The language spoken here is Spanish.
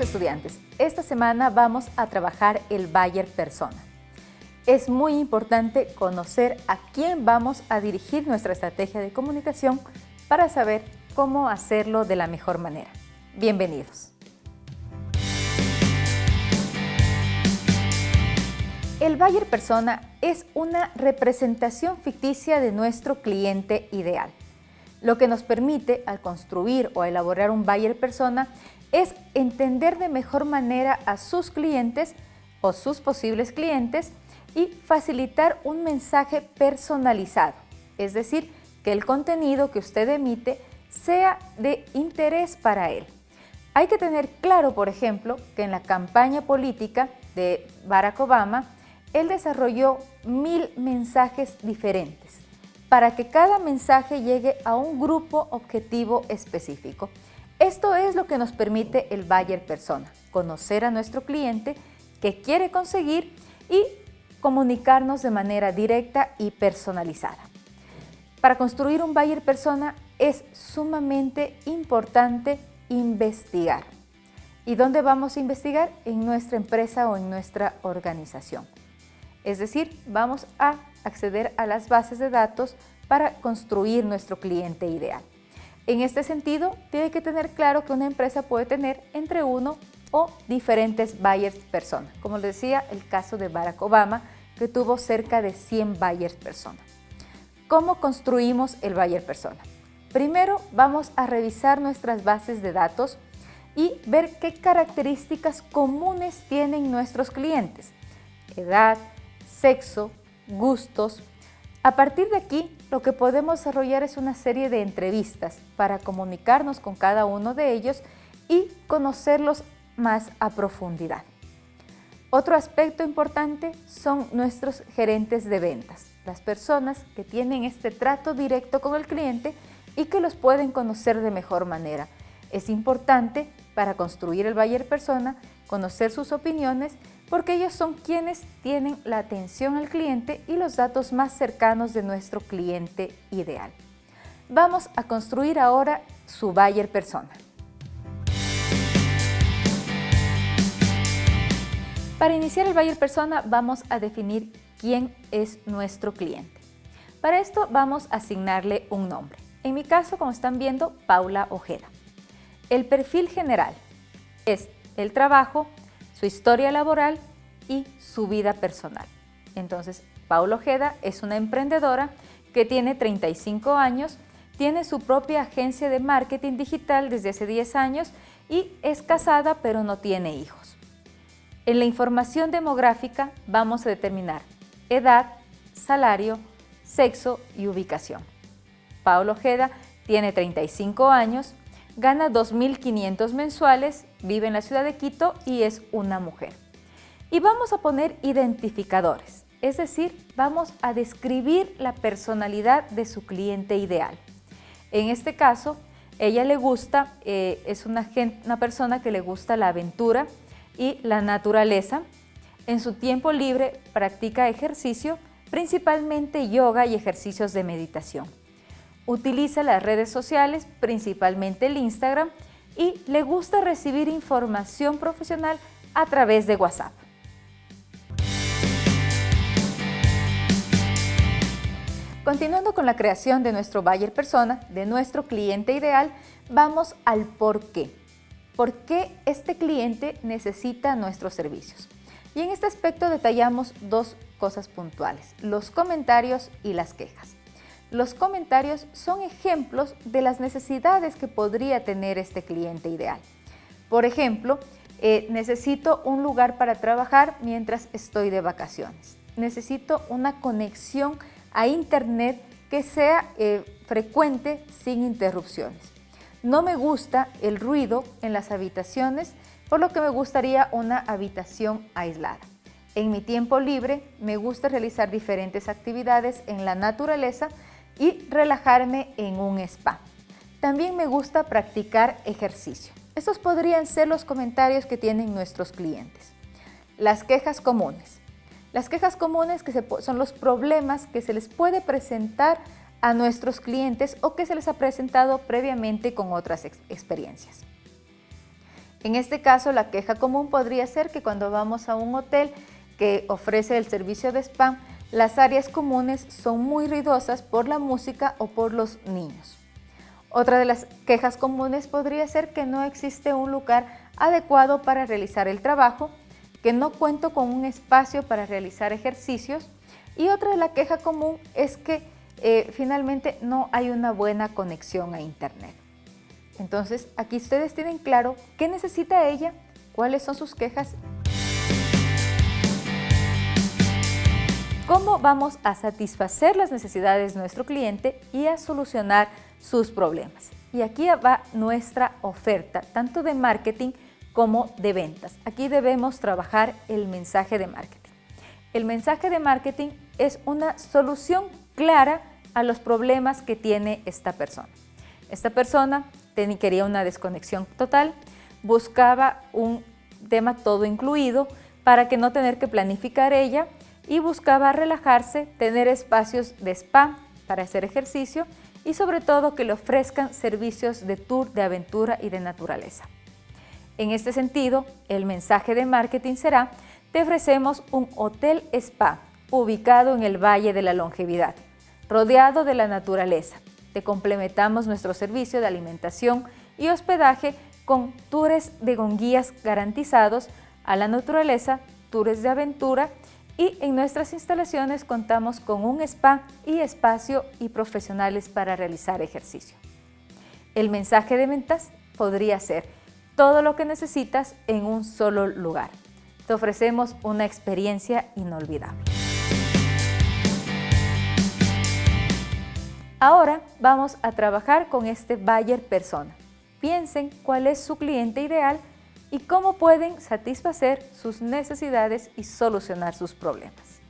Estudiantes, esta semana vamos a trabajar el Bayer Persona. Es muy importante conocer a quién vamos a dirigir nuestra estrategia de comunicación para saber cómo hacerlo de la mejor manera. Bienvenidos. El Bayer Persona es una representación ficticia de nuestro cliente ideal, lo que nos permite, al construir o elaborar un Bayer Persona, es entender de mejor manera a sus clientes o sus posibles clientes y facilitar un mensaje personalizado, es decir, que el contenido que usted emite sea de interés para él. Hay que tener claro, por ejemplo, que en la campaña política de Barack Obama, él desarrolló mil mensajes diferentes para que cada mensaje llegue a un grupo objetivo específico. Esto es lo que nos permite el Bayer Persona, conocer a nuestro cliente, que quiere conseguir y comunicarnos de manera directa y personalizada. Para construir un Bayer Persona es sumamente importante investigar. ¿Y dónde vamos a investigar? En nuestra empresa o en nuestra organización. Es decir, vamos a acceder a las bases de datos para construir nuestro cliente ideal. En este sentido, tiene que tener claro que una empresa puede tener entre uno o diferentes buyers persona. Como les decía, el caso de Barack Obama, que tuvo cerca de 100 buyers persona. ¿Cómo construimos el buyer persona? Primero vamos a revisar nuestras bases de datos y ver qué características comunes tienen nuestros clientes. Edad, sexo, gustos, a partir de aquí, lo que podemos desarrollar es una serie de entrevistas para comunicarnos con cada uno de ellos y conocerlos más a profundidad. Otro aspecto importante son nuestros gerentes de ventas, las personas que tienen este trato directo con el cliente y que los pueden conocer de mejor manera. Es importante para construir el Bayer Persona conocer sus opiniones porque ellos son quienes tienen la atención al cliente y los datos más cercanos de nuestro cliente ideal. Vamos a construir ahora su Bayer Persona. Para iniciar el Bayer Persona vamos a definir quién es nuestro cliente. Para esto vamos a asignarle un nombre. En mi caso, como están viendo, Paula Ojeda. El perfil general es el trabajo, su historia laboral y su vida personal. Entonces, Paulo Ojeda es una emprendedora que tiene 35 años, tiene su propia agencia de marketing digital desde hace 10 años y es casada pero no tiene hijos. En la información demográfica vamos a determinar edad, salario, sexo y ubicación. Paulo Ojeda tiene 35 años, gana 2.500 mensuales, vive en la ciudad de Quito y es una mujer. Y vamos a poner identificadores, es decir, vamos a describir la personalidad de su cliente ideal. En este caso, ella le gusta, eh, es una, una persona que le gusta la aventura y la naturaleza. En su tiempo libre practica ejercicio, principalmente yoga y ejercicios de meditación. Utiliza las redes sociales, principalmente el Instagram, y le gusta recibir información profesional a través de WhatsApp. Continuando con la creación de nuestro buyer persona, de nuestro cliente ideal, vamos al por qué. ¿Por qué este cliente necesita nuestros servicios? Y en este aspecto detallamos dos cosas puntuales, los comentarios y las quejas. Los comentarios son ejemplos de las necesidades que podría tener este cliente ideal. Por ejemplo, eh, necesito un lugar para trabajar mientras estoy de vacaciones. Necesito una conexión a internet que sea eh, frecuente sin interrupciones. No me gusta el ruido en las habitaciones, por lo que me gustaría una habitación aislada. En mi tiempo libre me gusta realizar diferentes actividades en la naturaleza y relajarme en un spa. También me gusta practicar ejercicio. Estos podrían ser los comentarios que tienen nuestros clientes. Las quejas comunes. Las quejas comunes que son los problemas que se les puede presentar a nuestros clientes o que se les ha presentado previamente con otras experiencias. En este caso, la queja común podría ser que cuando vamos a un hotel que ofrece el servicio de spam, las áreas comunes son muy ruidosas por la música o por los niños. Otra de las quejas comunes podría ser que no existe un lugar adecuado para realizar el trabajo, que no cuento con un espacio para realizar ejercicios y otra de la queja común es que eh, finalmente no hay una buena conexión a Internet. Entonces, aquí ustedes tienen claro qué necesita ella, cuáles son sus quejas cómo vamos a satisfacer las necesidades de nuestro cliente y a solucionar sus problemas. Y aquí va nuestra oferta, tanto de marketing como de ventas. Aquí debemos trabajar el mensaje de marketing. El mensaje de marketing es una solución clara a los problemas que tiene esta persona. Esta persona quería una desconexión total, buscaba un tema todo incluido para que no tener que planificar ella y buscaba relajarse, tener espacios de spa para hacer ejercicio y sobre todo que le ofrezcan servicios de tour, de aventura y de naturaleza. En este sentido, el mensaje de marketing será, te ofrecemos un hotel spa ubicado en el Valle de la Longevidad, rodeado de la naturaleza. Te complementamos nuestro servicio de alimentación y hospedaje con tours de gonguías garantizados a la naturaleza, tours de aventura y en nuestras instalaciones contamos con un spa y espacio y profesionales para realizar ejercicio. El mensaje de ventas podría ser todo lo que necesitas en un solo lugar. Te ofrecemos una experiencia inolvidable. Ahora vamos a trabajar con este buyer persona. Piensen cuál es su cliente ideal y cómo pueden satisfacer sus necesidades y solucionar sus problemas.